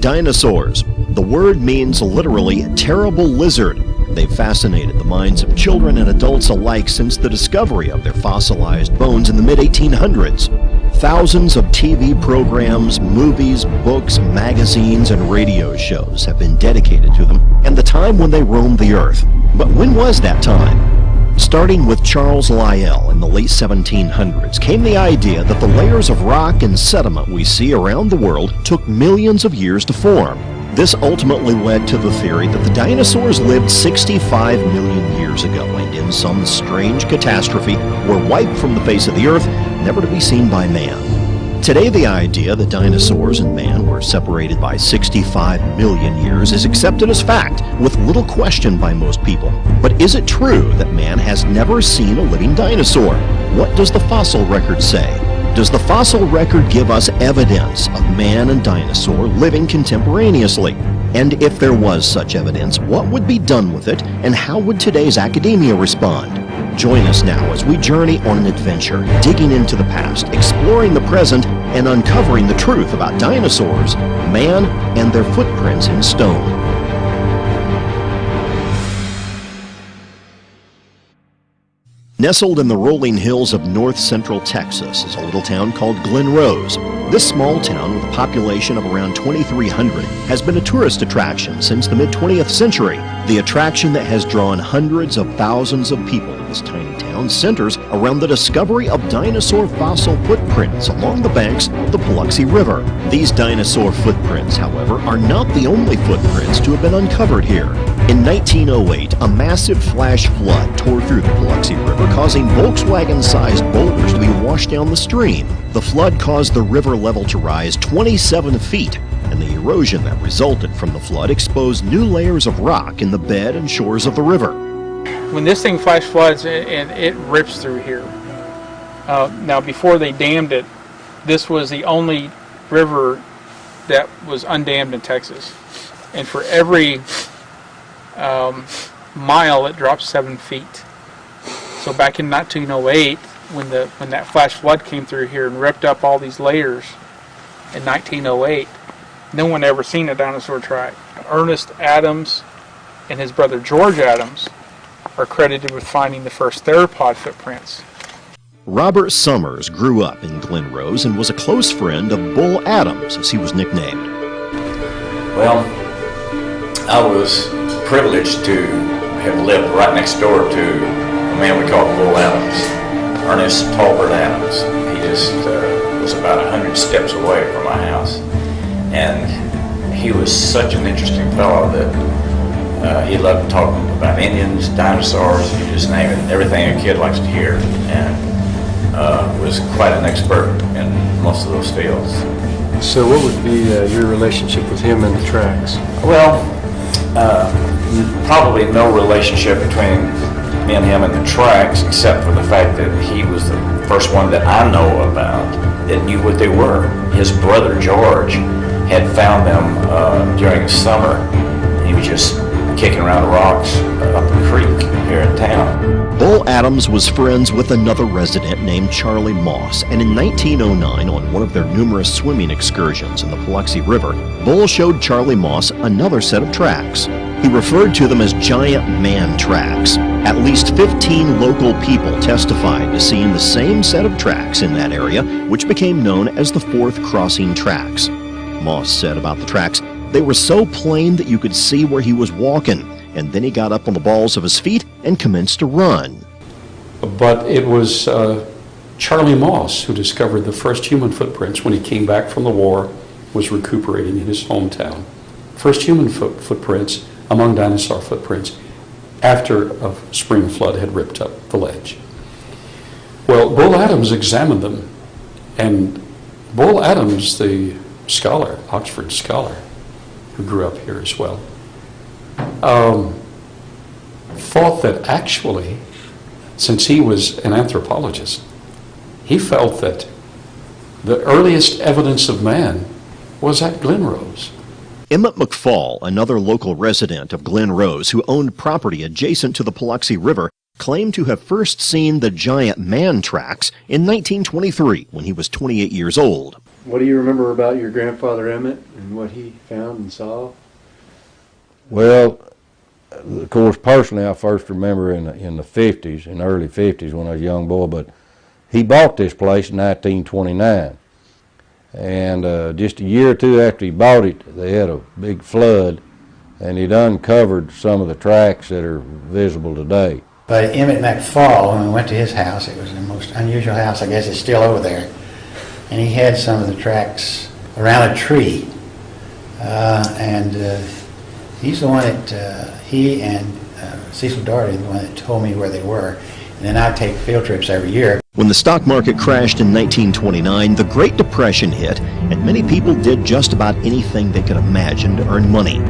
Dinosaurs. The word means literally terrible lizard. They've fascinated the minds of children and adults alike since the discovery of their fossilized bones in the mid 1800s. Thousands of TV programs, movies, books, magazines, and radio shows have been dedicated to them and the time when they roamed the earth. But when was that time? Starting with Charles Lyell in the late 1700s came the idea that the layers of rock and sediment we see around the world took millions of years to form. This ultimately led to the theory that the dinosaurs lived 65 million years ago and in some strange catastrophe were wiped from the face of the earth, never to be seen by man. Today, the idea that dinosaurs and man were separated by 65 million years is accepted as fact, with little question by most people. But is it true that man has never seen a living dinosaur? What does the fossil record say? Does the fossil record give us evidence of man and dinosaur living contemporaneously? And if there was such evidence, what would be done with it, and how would today's academia respond? Join us now as we journey on an adventure, digging into the past, exploring the present, and uncovering the truth about dinosaurs, man, and their footprints in stone. Nestled in the rolling hills of north central Texas is a little town called Glen Rose. This small town, with a population of around 2,300, has been a tourist attraction since the mid 20th century. The attraction that has drawn hundreds of thousands of people to this tiny town centers around the discovery of dinosaur fossil footprints along the banks of the Paluxy River. These dinosaur footprints, however, are not the only footprints to have been uncovered here. In 1908, a massive flash flood tore through the Paluxy River, causing Volkswagen-sized boulders to be washed down the stream. The flood caused the river level to rise 27 feet, and the erosion that resulted from the flood exposed new layers of rock in the bed and shores of the river. When this thing flash floods and it rips through here, uh, now before they dammed it, this was the only river that was undammed in Texas. And for every um, mile, it drops seven feet. So back in 1908, when the when that flash flood came through here and ripped up all these layers in 1908, no one ever seen a dinosaur track. Ernest Adams and his brother George Adams are credited with finding the first theropod footprints. Robert Summers grew up in Glen Rose and was a close friend of Bull Adams, as he was nicknamed. Well, I was privileged to have lived right next door to a man we called Bull Adams, Ernest Talbert Adams. He just uh, was about a hundred steps away from my house, and he was such an interesting fellow that uh, he loved talking about Indians, dinosaurs, you just name it, everything a kid likes to hear, and uh, was quite an expert in most of those fields. So what would be uh, your relationship with him and the tracks? Well, uh, probably no relationship between me and him and the tracks, except for the fact that he was the first one that I know about that knew what they were. His brother George had found them uh, during the summer. He was just kicking around rocks up the creek here in town. Bull Adams was friends with another resident named Charlie Moss, and in 1909, on one of their numerous swimming excursions in the Paluxy River, Bull showed Charlie Moss another set of tracks. He referred to them as giant man tracks. At least 15 local people testified to seeing the same set of tracks in that area, which became known as the Fourth Crossing Tracks. Moss said about the tracks, they were so plain that you could see where he was walking, and then he got up on the balls of his feet and commenced to run. But it was uh, Charlie Moss who discovered the first human footprints when he came back from the war, was recuperating in his hometown. First human foot footprints among dinosaur footprints after a spring flood had ripped up the ledge. Well, Bull Adams examined them, and Bull Adams, the scholar, Oxford scholar, who grew up here as well, um, thought that actually, since he was an anthropologist, he felt that the earliest evidence of man was at Glen Rose. Emmett McFall, another local resident of Glen Rose who owned property adjacent to the Paluxy River, claimed to have first seen the giant man tracks in 1923 when he was 28 years old. What do you remember about your grandfather Emmett and what he found and saw? Well, of course, personally, I first remember in the, in the 50s, in the early 50s when I was a young boy, but he bought this place in 1929. And uh, just a year or two after he bought it, they had a big flood, and he'd uncovered some of the tracks that are visible today. But Emmett McFall, when we went to his house, it was the most unusual house. I guess it's still over there. And he had some of the tracks around a tree. Uh, and uh, he's the one that, uh, he and uh, Cecil Dougherty, the one that told me where they were. And then I'd take field trips every year. When the stock market crashed in 1929, the Great Depression hit, and many people did just about anything they could imagine to earn money.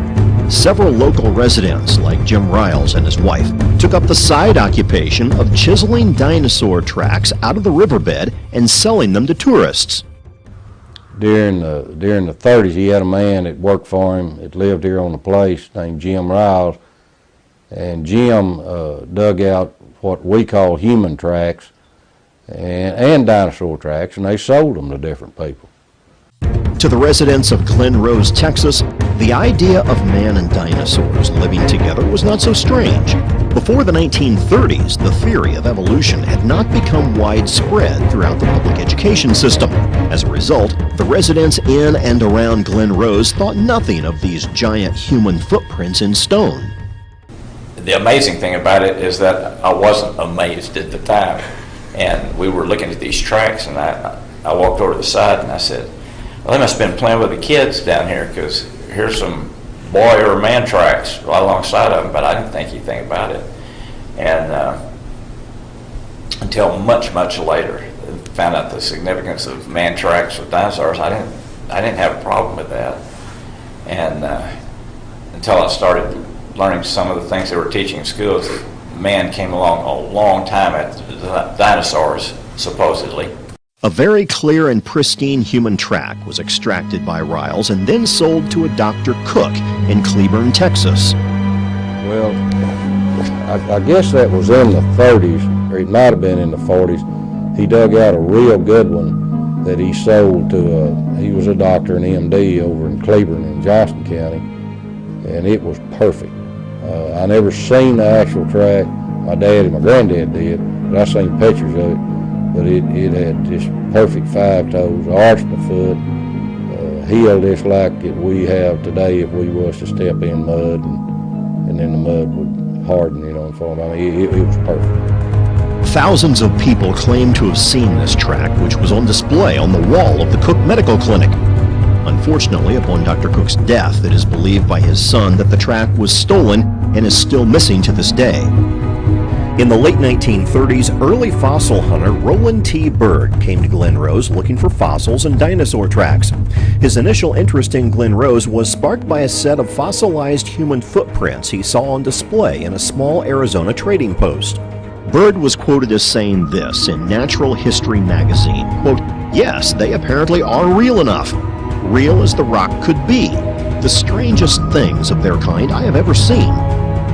Several local residents, like Jim Ryals and his wife, took up the side occupation of chiseling dinosaur tracks out of the riverbed and selling them to tourists. During the, during the 30s, he had a man that worked for him that lived here on the place named Jim Ryals. And Jim uh, dug out what we call human tracks and, and dinosaur tracks, and they sold them to different people. To the residents of Glen Rose, Texas, the idea of man and dinosaurs living together was not so strange. Before the 1930s, the theory of evolution had not become widespread throughout the public education system. As a result, the residents in and around Glen Rose thought nothing of these giant human footprints in stone. The amazing thing about it is that I wasn't amazed at the time. And we were looking at these tracks, and I, I walked over to the side and I said, well, they must have been playing with the kids down here because here's some boy or man tracks right alongside of them, but I didn't think anything about it. And uh, until much, much later, found out the significance of man tracks with dinosaurs. I didn't, I didn't have a problem with that. And uh, until I started learning some of the things they were teaching in schools, man came along a long time after the dinosaurs, supposedly. A very clear and pristine human track was extracted by Ryals and then sold to a Dr. Cook in Cleburne, Texas. Well, I, I guess that was in the 30s, or it might have been in the 40s. He dug out a real good one that he sold to, a, he was a doctor, an MD over in Cleburne in Johnson County, and it was perfect. Uh, I never seen the actual track. My dad and my granddad did, but I seen pictures of it but it, it had just perfect five toes, arched the foot, uh, healed just like it we have today if we was to step in mud and, and then the mud would harden, you know, and form. I mean, it, it was perfect. Thousands of people claim to have seen this track, which was on display on the wall of the Cook Medical Clinic. Unfortunately, upon Dr. Cook's death, it is believed by his son that the track was stolen and is still missing to this day. In the late 1930s, early fossil hunter Roland T. Bird came to Glen Rose looking for fossils and dinosaur tracks. His initial interest in Glen Rose was sparked by a set of fossilized human footprints he saw on display in a small Arizona trading post. Bird was quoted as saying this in Natural History magazine, quote, Yes, they apparently are real enough. Real as the rock could be. The strangest things of their kind I have ever seen.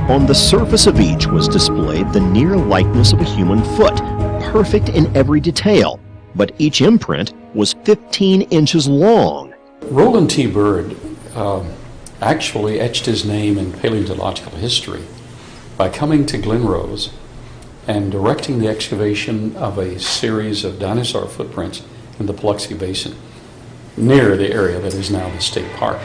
On the surface of each was displayed the near likeness of a human foot, perfect in every detail, but each imprint was 15 inches long. Roland T. Bird uh, actually etched his name in paleontological history by coming to Glen Rose and directing the excavation of a series of dinosaur footprints in the Paluxy Basin near the area that is now the state park.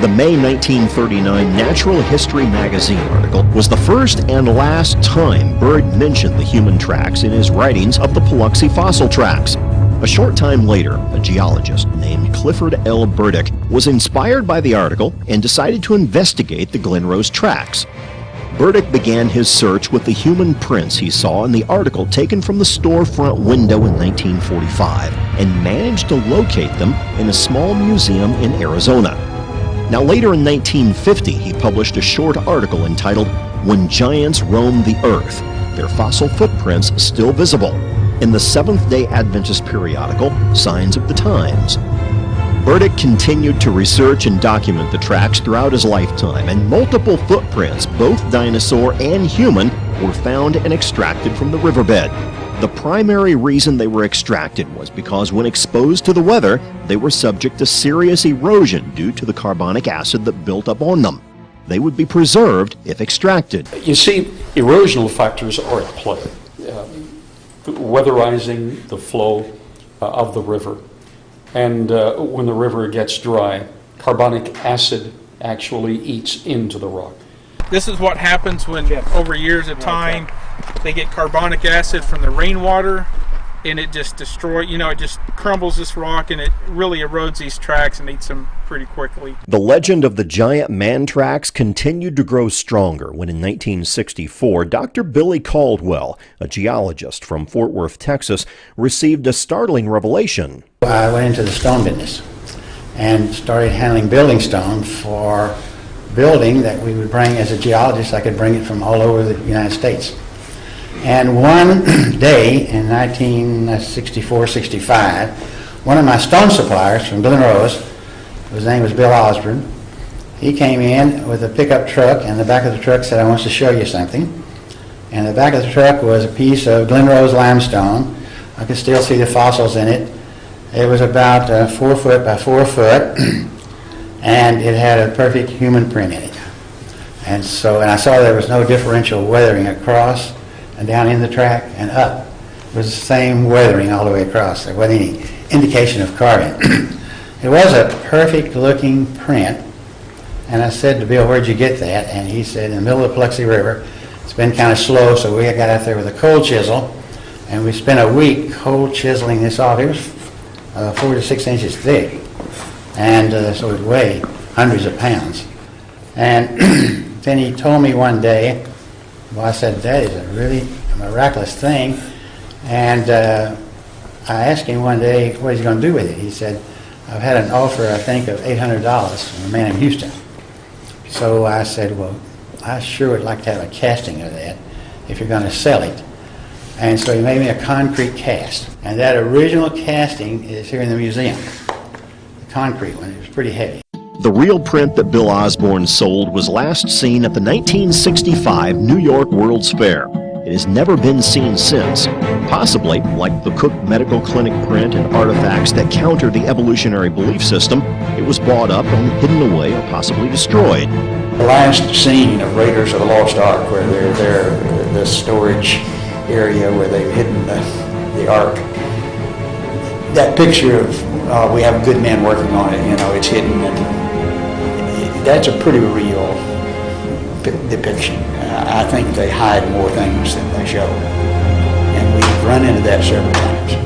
The May 1939 Natural History magazine article was the first and last time Bird mentioned the human tracks in his writings of the Paluxy fossil tracks. A short time later, a geologist named Clifford L. Burdick was inspired by the article and decided to investigate the Glenrose tracks. Burdick began his search with the human prints he saw in the article taken from the storefront window in 1945 and managed to locate them in a small museum in Arizona. Now, later in 1950, he published a short article entitled When Giants Roam the Earth, Their Fossil Footprints Still Visible, in the Seventh day Adventist periodical Signs of the Times. Burdick continued to research and document the tracks throughout his lifetime, and multiple footprints, both dinosaur and human, were found and extracted from the riverbed. The primary reason they were extracted was because when exposed to the weather, they were subject to serious erosion due to the carbonic acid that built up on them. They would be preserved if extracted. You see, erosional factors are at play. Uh, weatherizing the flow uh, of the river. And uh, when the river gets dry, carbonic acid actually eats into the rock. This is what happens when, over years of time, they get carbonic acid from the rainwater and it just destroys, you know, it just crumbles this rock and it really erodes these tracks and eats them pretty quickly. The legend of the giant man tracks continued to grow stronger when in 1964, Dr. Billy Caldwell, a geologist from Fort Worth, Texas, received a startling revelation. I went into the stone business and started handling building stone for building that we would bring as a geologist. I could bring it from all over the United States. And one day in 1964, 65, one of my stone suppliers from Glen Rose, his name was Bill Osborne, he came in with a pickup truck, and the back of the truck said, I want to show you something. And the back of the truck was a piece of Glen Rose limestone. I could still see the fossils in it. It was about uh, four foot by four foot. and it had a perfect human print in it. And so, and I saw there was no differential weathering across and down in the track and up. It was the same weathering all the way across. There wasn't any indication of carving. it was a perfect looking print. And I said to Bill, where'd you get that? And he said, in the middle of the Paluxy River. It's been kind of slow, so we got out there with a cold chisel. And we spent a week cold chiseling this off. It was uh, four to six inches thick and uh, so it weighed hundreds of pounds. And then he told me one day, well, I said, that is a really miraculous thing. And uh, I asked him one day what he's going to do with it. He said, I've had an offer, I think, of $800 from a man in Houston. So I said, well, I sure would like to have a casting of that if you're going to sell it. And so he made me a concrete cast. And that original casting is here in the museum concrete one. It was pretty heavy. The real print that Bill Osborne sold was last seen at the 1965 New York World's Fair. It has never been seen since, possibly like the Cook Medical Clinic print and artifacts that counter the evolutionary belief system. It was bought up and hidden away or possibly destroyed. The last scene of Raiders of the Lost Ark, where they're there, the storage area where they've hidden the, the Ark, that picture of uh, we have a good men working on it, you know, it's hidden. And that's a pretty real depiction. I think they hide more things than they show. And we've run into that several times.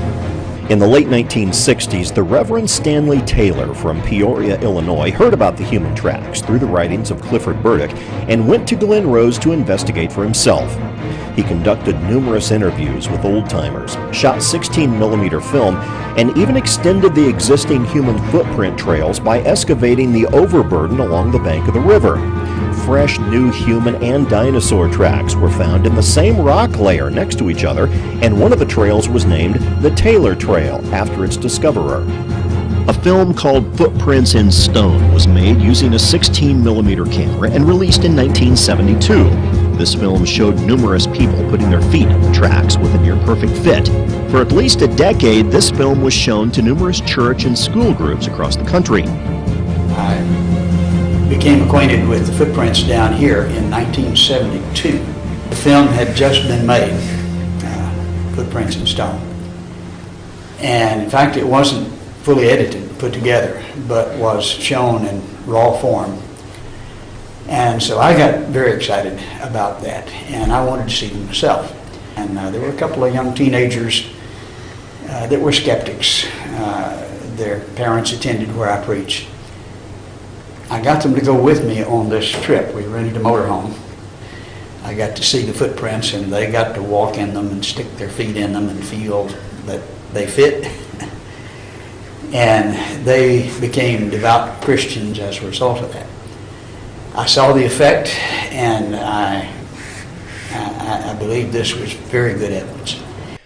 In the late 1960s, the Reverend Stanley Taylor from Peoria, Illinois, heard about the human tracks through the writings of Clifford Burdick and went to Glen Rose to investigate for himself. He conducted numerous interviews with old timers, shot 16 millimeter film, and even extended the existing human footprint trails by excavating the overburden along the bank of the river. Fresh new human and dinosaur tracks were found in the same rock layer next to each other, and one of the trails was named the Taylor Trail after its discoverer. A film called Footprints in Stone was made using a 16 millimeter camera and released in 1972. This film showed numerous people putting their feet in the tracks with a near perfect fit. For at least a decade, this film was shown to numerous church and school groups across the country. I became acquainted with the footprints down here in 1972. The film had just been made, uh, Footprints in Stone. And in fact, it wasn't fully edited, put together, but was shown in raw form and so I got very excited about that, and I wanted to see them myself. And uh, there were a couple of young teenagers uh, that were skeptics. Uh, their parents attended where I preached. I got them to go with me on this trip. We rented a motorhome. I got to see the footprints, and they got to walk in them and stick their feet in them and feel that they fit. and they became devout Christians as a result of that. I saw the effect, and I, I, I believe this was very good evidence.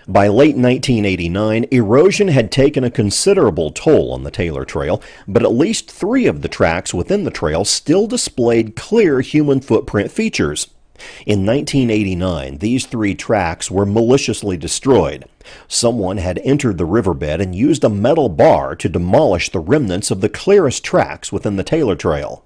By late 1989, erosion had taken a considerable toll on the Taylor Trail, but at least three of the tracks within the trail still displayed clear human footprint features. In 1989, these three tracks were maliciously destroyed. Someone had entered the riverbed and used a metal bar to demolish the remnants of the clearest tracks within the Taylor Trail.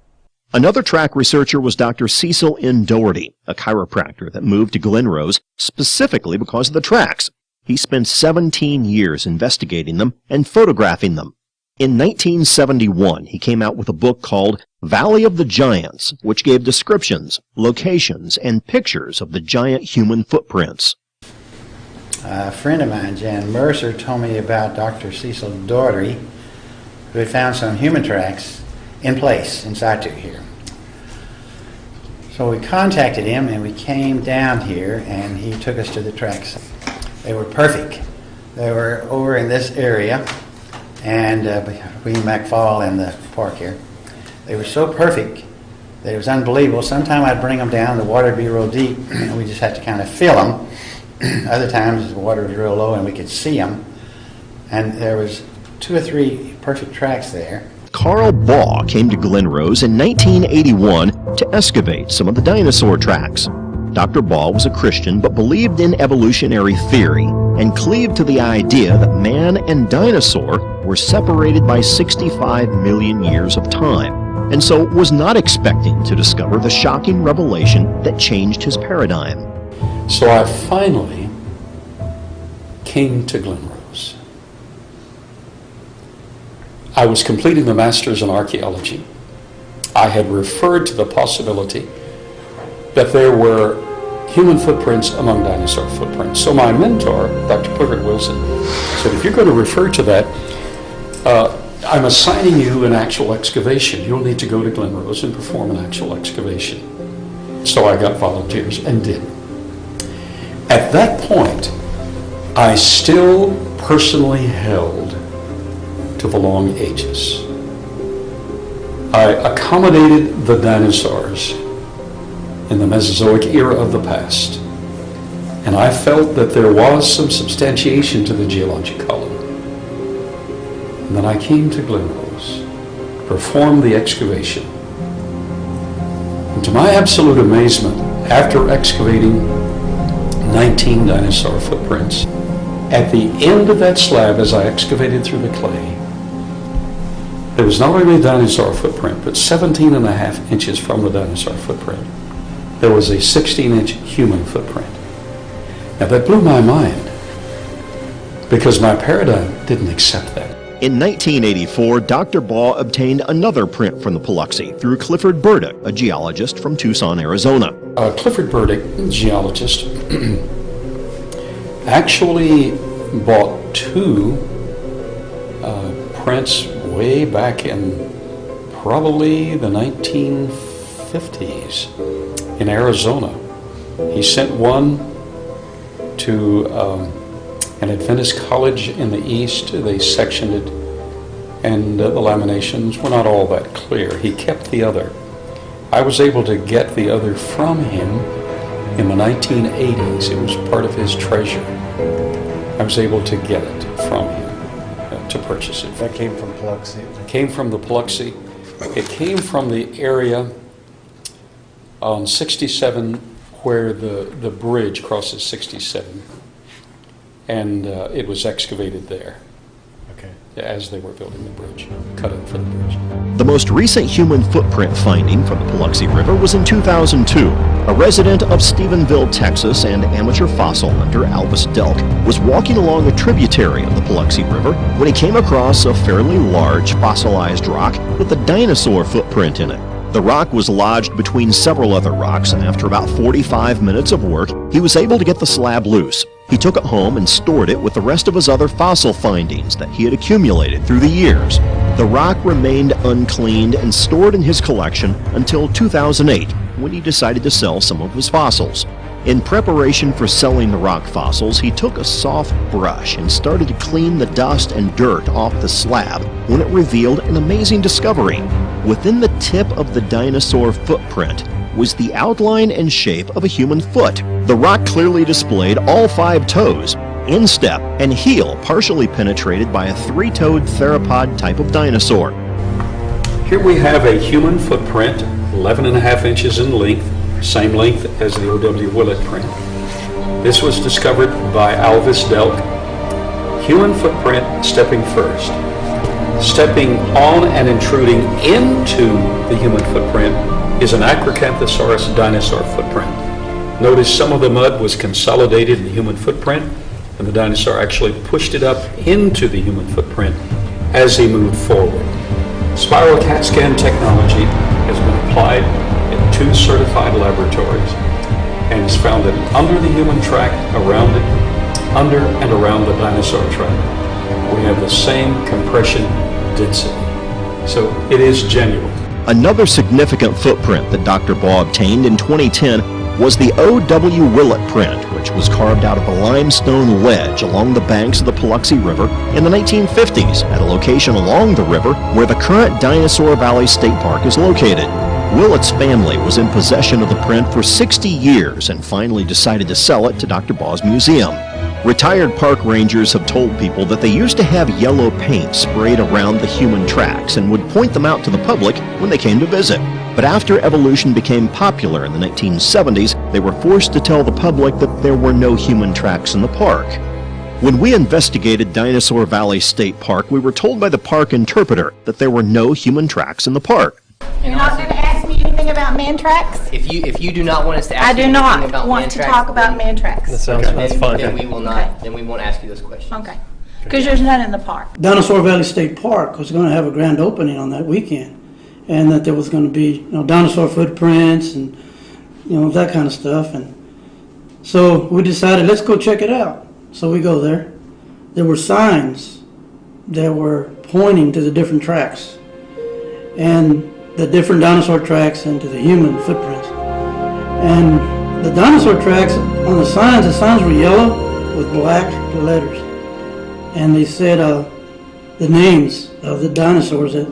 Another track researcher was Dr. Cecil N. Dougherty, a chiropractor that moved to Glen Rose specifically because of the tracks. He spent 17 years investigating them and photographing them. In 1971, he came out with a book called Valley of the Giants, which gave descriptions, locations, and pictures of the giant human footprints. A friend of mine, Jan Mercer, told me about Dr. Cecil Dougherty, who had found some human tracks in place in situ here. So we contacted him and we came down here and he took us to the tracks. They were perfect. They were over in this area and uh, between McFall and the park here. They were so perfect that it was unbelievable. Sometime I'd bring them down, the water would be real deep, and we just had to kind of fill them. Other times the water was real low and we could see them. And there was two or three perfect tracks there. Carl Baugh came to Glen Rose in 1981 to excavate some of the dinosaur tracks. Dr. Baugh was a Christian but believed in evolutionary theory and cleaved to the idea that man and dinosaur were separated by 65 million years of time, and so was not expecting to discover the shocking revelation that changed his paradigm. So I finally came to Glen Rose. I was completing the Master's in Archaeology. I had referred to the possibility that there were human footprints among dinosaur footprints. So my mentor, Dr. Clifford Wilson, said, if you're going to refer to that, uh, I'm assigning you an actual excavation. You'll need to go to Glen Rose and perform an actual excavation. So I got volunteers and did. At that point, I still personally held to the long ages. I accommodated the dinosaurs in the Mesozoic era of the past. And I felt that there was some substantiation to the geologic column. And then I came to Glen Rose, performed the excavation. And to my absolute amazement, after excavating 19 dinosaur footprints, at the end of that slab, as I excavated through the clay, there was not only a dinosaur footprint, but 17 and a half inches from the dinosaur footprint there was a 16-inch human footprint. Now that blew my mind because my paradigm didn't accept that. In 1984, Dr. Baugh obtained another print from the Paluxy through Clifford Burdick, a geologist from Tucson, Arizona. Uh, Clifford Burdick, geologist, actually bought two uh, prints way back in probably the 1950s in Arizona. He sent one to um, an Adventist college in the east. They sectioned it, and uh, the laminations were not all that clear. He kept the other. I was able to get the other from him in the 1980s. It was part of his treasure. I was able to get it from him to purchase it. That came from Paluxy. It came from the Paluxy. It came from the area on 67 where the, the bridge crosses 67. And uh, it was excavated there Okay. as they were building the bridge, cut it for the bridge. The most recent human footprint finding from the Paluxy River was in 2002. A resident of Stephenville, Texas, and amateur fossil hunter Alvis Delk was walking along a tributary of the Paluxy River when he came across a fairly large fossilized rock with a dinosaur footprint in it. The rock was lodged between several other rocks, and after about 45 minutes of work, he was able to get the slab loose. He took it home and stored it with the rest of his other fossil findings that he had accumulated through the years. The rock remained uncleaned and stored in his collection until 2008, when he decided to sell some of his fossils. In preparation for selling the rock fossils, he took a soft brush and started to clean the dust and dirt off the slab when it revealed an amazing discovery. Within the tip of the dinosaur footprint was the outline and shape of a human foot. The rock clearly displayed all five toes, instep, and heel partially penetrated by a three-toed theropod type of dinosaur. Here we have a human footprint, 11 and a half inches in length, same length as the O.W. Willett print. This was discovered by Alvis Delk. Human footprint stepping first. Stepping on and intruding into the human footprint is an Acrocanthosaurus dinosaur footprint. Notice some of the mud was consolidated in the human footprint, and the dinosaur actually pushed it up into the human footprint as he moved forward. Spiral CAT scan technology has been applied in two certified laboratories and has found that under the human track, around it, under and around the dinosaur track, we have the same compression density. So it is genuine. Another significant footprint that Dr. Baugh obtained in 2010 was the O.W. Willett print, which was carved out of a limestone ledge along the banks of the Paluxy River in the 1950s at a location along the river where the current Dinosaur Valley State Park is located. Willett's family was in possession of the print for 60 years and finally decided to sell it to Dr. Baugh's museum. Retired park rangers have told people that they used to have yellow paint sprayed around the human tracks and would point them out to the public when they came to visit. But after evolution became popular in the 1970s, they were forced to tell the public that there were no human tracks in the park. When we investigated Dinosaur Valley State Park, we were told by the park interpreter that there were no human tracks in the park. You're not anything about man tracks? If you, if you do not want us to ask I ask you do anything not about want man to tracks, talk about then- man tracks. That sounds, then- that's fine. Then we will Okay. not, then we won't ask you those questions. Okay. Because there's none in the park. Dinosaur Valley State Park was going to have a grand opening on that weekend, and that there was going to be you know dinosaur footprints and you know that kind of stuff. And so we decided let's go check it out. So we go there. There were signs that were pointing to the different tracks, and the different dinosaur tracks into the human footprints. And the dinosaur tracks on the signs, the signs were yellow with black letters and they said uh, the names of the dinosaurs that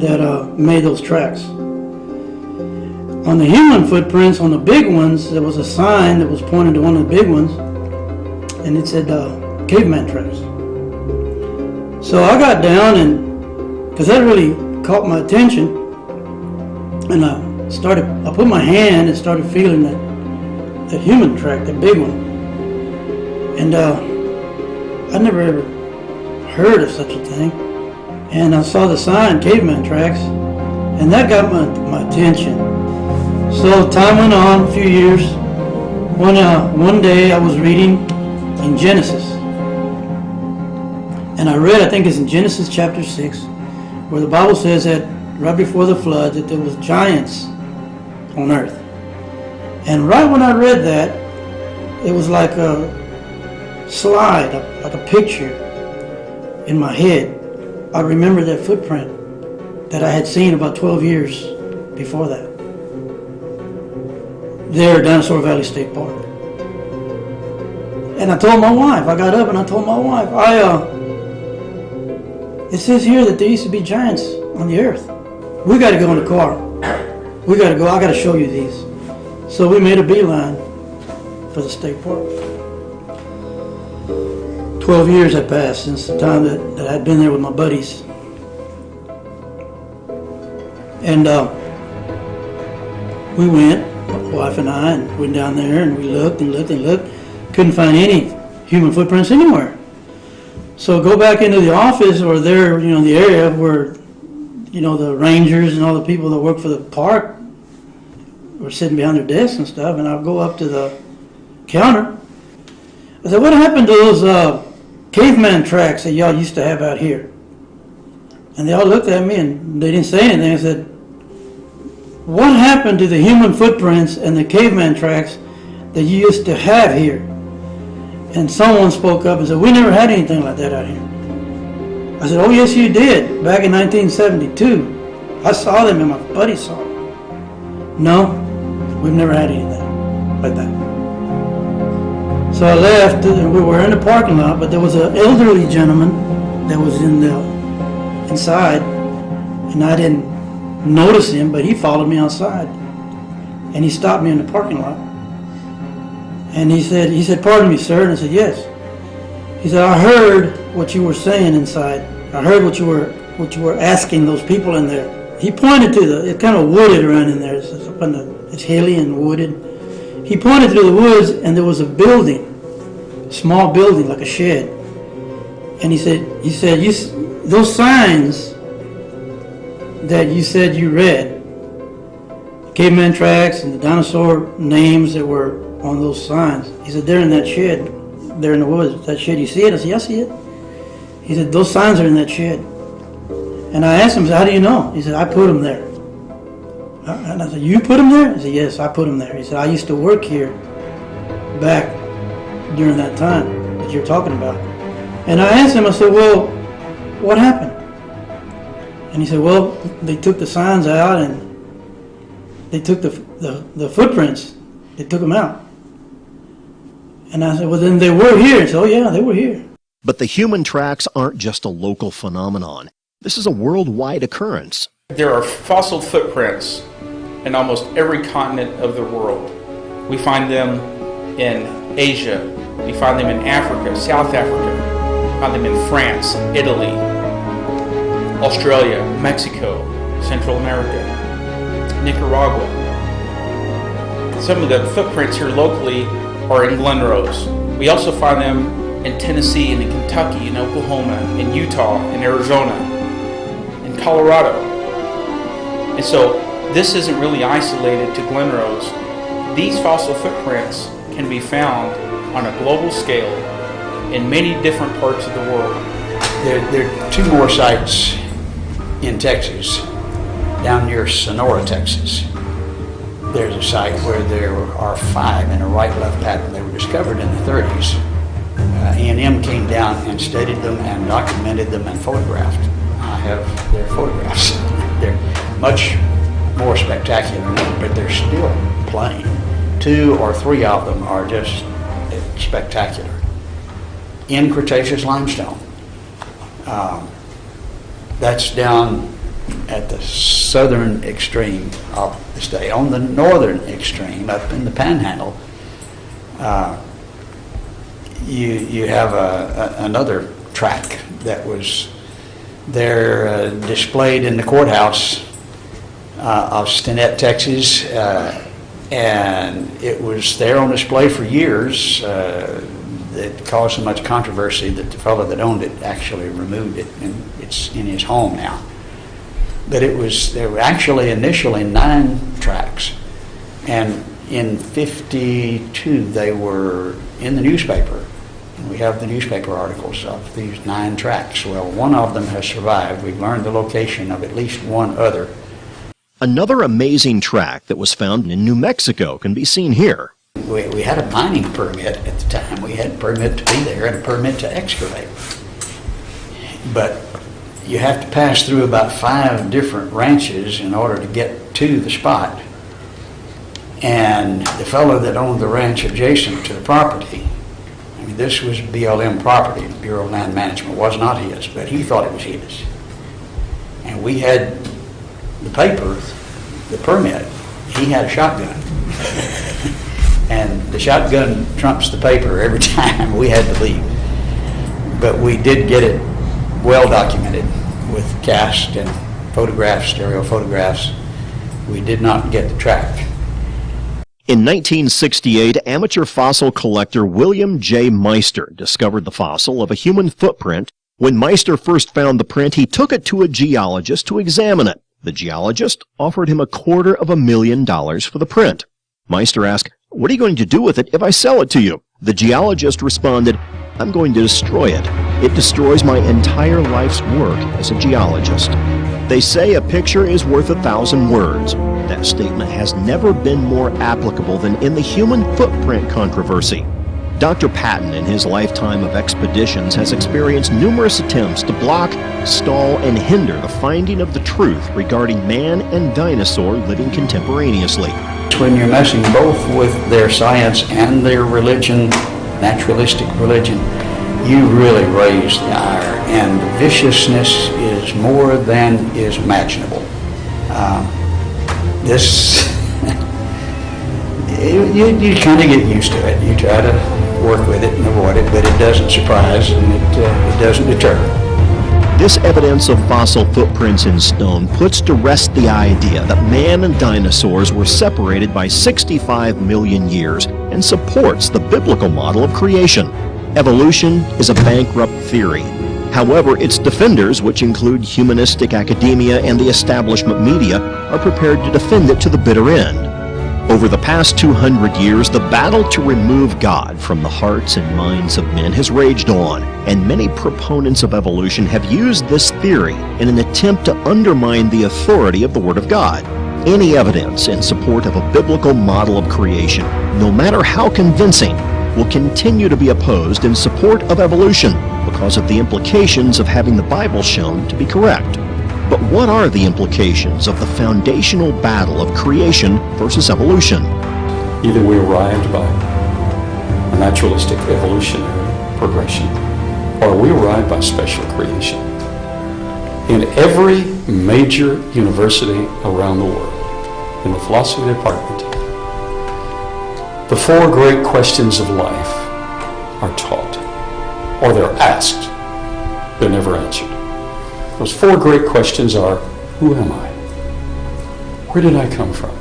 that uh, made those tracks. On the human footprints, on the big ones, there was a sign that was pointing to one of the big ones, and it said uh, caveman tracks. So I got down and because that really caught my attention, and I started. I put my hand and started feeling that that human track, that big one, and. Uh, I never ever heard of such a thing. And I saw the sign, caveman tracks, and that got my, my attention. So time went on, a few years. One, uh, one day I was reading in Genesis. And I read, I think it's in Genesis chapter 6, where the Bible says that right before the flood that there was giants on earth. And right when I read that, it was like a slide, like a picture in my head. I remember that footprint that I had seen about 12 years before that. There, Dinosaur Valley State Park. And I told my wife, I got up and I told my wife, I, uh, it says here that there used to be giants on the earth. We got to go in the car. We got to go, I got to show you these. So we made a beeline for the state park. 12 years had passed since the time that, that I'd been there with my buddies. And uh, we went, my wife and I, and went down there and we looked and looked and looked. Couldn't find any human footprints anywhere. So go back into the office or there, you know, the area where, you know, the rangers and all the people that work for the park were sitting behind their desks and stuff. And I'll go up to the counter. I said, what happened to those uh, caveman tracks that y'all used to have out here? And they all looked at me and they didn't say anything. I said, what happened to the human footprints and the caveman tracks that you used to have here? And someone spoke up and said, we never had anything like that out here. I said, oh yes you did, back in 1972. I saw them and my buddy saw them. No, we've never had anything like that. So I left, and we were in the parking lot, but there was an elderly gentleman that was in the inside, and I didn't notice him, but he followed me outside, and he stopped me in the parking lot, and he said, he said, "Pardon me, sir," and I said, "Yes." He said, "I heard what you were saying inside. I heard what you were what you were asking those people in there." He pointed to the, it kind of wooded around in there. It's up on the, it's hilly and wooded. He pointed through the woods and there was a building, a small building like a shed. And he said, he said, you, those signs that you said you read, caveman tracks and the dinosaur names that were on those signs. He said, they're in that shed, they're in the woods. That shed, you see it? I said, yeah, I see it. He said, those signs are in that shed. And I asked him, how do you know? He said, I put them there. And I said, you put them there? He said, yes, I put them there. He said, I used to work here back during that time that you're talking about. And I asked him, I said, well, what happened? And he said, well, they took the signs out and they took the, the, the footprints, they took them out. And I said, well, then they were here. He said, oh, yeah, they were here. But the human tracks aren't just a local phenomenon. This is a worldwide occurrence. There are fossil footprints in almost every continent of the world. We find them in Asia, we find them in Africa, South Africa, we find them in France, Italy, Australia, Mexico, Central America, Nicaragua. Some of the footprints here locally are in Glen Rose. We also find them in Tennessee and in Kentucky, in Oklahoma, in Utah, in Arizona, in Colorado. And so this isn't really isolated to Glen Rose. These fossil footprints can be found on a global scale in many different parts of the world. There, there are two more sites in Texas, down near Sonora, Texas. There's a site where there are five in a right-left pattern. They were discovered in the 30s. Uh, A&M came down and studied them and documented them and photographed. I have their photographs. they're much more spectacular but they're still plain. Two or three of them are just spectacular. In Cretaceous limestone. Um, that's down at the southern extreme of the state. On the northern extreme, up in the panhandle, uh, you, you have a, a, another track that was there uh, displayed in the courthouse uh, of Stinnett, Texas, uh, and it was there on display for years. Uh, it caused so much controversy that the fellow that owned it actually removed it, and it's in his home now. But it was, there were actually initially nine tracks, and in 52 they were in the newspaper. And we have the newspaper articles of these nine tracks. Well, one of them has survived. We've learned the location of at least one other. Another amazing track that was found in New Mexico can be seen here. We, we had a mining permit at the time. We had a permit to be there and a permit to excavate. But you have to pass through about five different ranches in order to get to the spot. And the fellow that owned the ranch adjacent to the property, I mean, this was BLM property, Bureau of Land Management, was not his, but he thought it was his. And we had the paper, the permit, he had a shotgun. And the shotgun trumps the paper every time we had to leave. But we did get it well documented with cast and photographs, stereo photographs. We did not get the track. In 1968, amateur fossil collector William J. Meister discovered the fossil of a human footprint. When Meister first found the print, he took it to a geologist to examine it. The geologist offered him a quarter of a million dollars for the print. Meister asked, What are you going to do with it if I sell it to you? The geologist responded, I'm going to destroy it. It destroys my entire life's work as a geologist. They say a picture is worth a thousand words. That statement has never been more applicable than in the human footprint controversy. Dr. Patton, in his lifetime of expeditions, has experienced numerous attempts to block, stall, and hinder the finding of the truth regarding man and dinosaur living contemporaneously. When you're messing both with their science and their religion, naturalistic religion, you really raise the ire, and the viciousness is more than is imaginable. Um, this, you, you, kind of get used to it. You try to work with it and avoid it, but it doesn't surprise and it, uh, it doesn't deter. This evidence of fossil footprints in stone puts to rest the idea that man and dinosaurs were separated by 65 million years and supports the biblical model of creation. Evolution is a bankrupt theory. However, its defenders, which include humanistic academia and the establishment media, are prepared to defend it to the bitter end. Over the past 200 years, the battle to remove God from the hearts and minds of men has raged on, and many proponents of evolution have used this theory in an attempt to undermine the authority of the Word of God. Any evidence in support of a biblical model of creation, no matter how convincing, will continue to be opposed in support of evolution because of the implications of having the Bible shown to be correct. But what are the implications of the foundational battle of creation versus evolution? Either we arrived by a naturalistic evolutionary progression, or we arrived by special creation. In every major university around the world, in the philosophy department, the four great questions of life are taught, or they're asked. They're never answered. Those four great questions are, who am I? Where did I come from?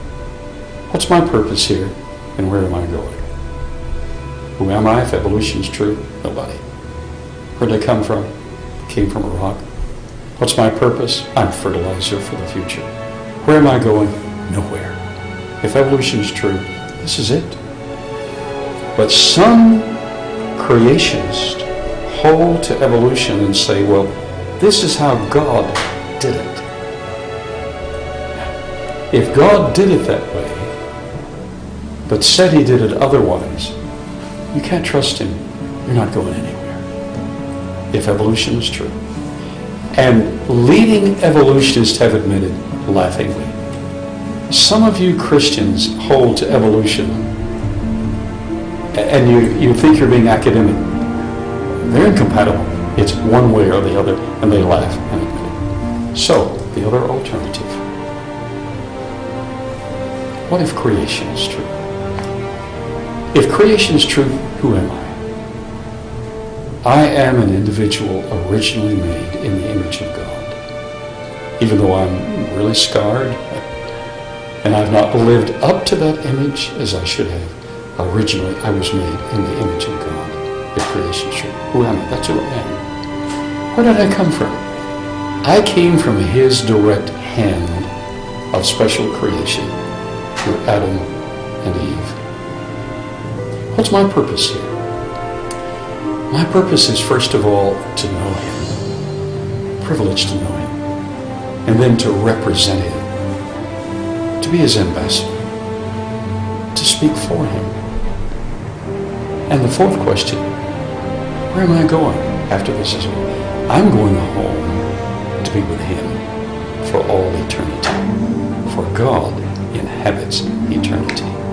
What's my purpose here? And where am I going? Who am I if evolution is true? Nobody. Where did I come from? Came from a rock. What's my purpose? I'm fertilizer for the future. Where am I going? Nowhere. If evolution is true, this is it. But some creationists hold to evolution and say, well, this is how God did it. If God did it that way, but said he did it otherwise, you can't trust him. You're not going anywhere. If evolution is true. And leading evolutionists have admitted, laughingly, some of you Christians hold to evolution and you, you think you're being academic. They're incompatible. It's one way or the other, and they laugh. So, the other alternative. What if creation is true? If creation is true, who am I? I am an individual originally made in the image of God. Even though I'm really scarred and I've not lived up to that image as I should have, originally I was made in the image of God. the creation is who am I? That's who I am. Where did I come from? I came from his direct hand of special creation through Adam and Eve. What's my purpose here? My purpose is first of all to know him, privileged to know him, and then to represent him, to be his ambassador, to speak for him. And the fourth question, where am I going after this is over? I'm going home to be with him for all eternity. For God inhabits eternity.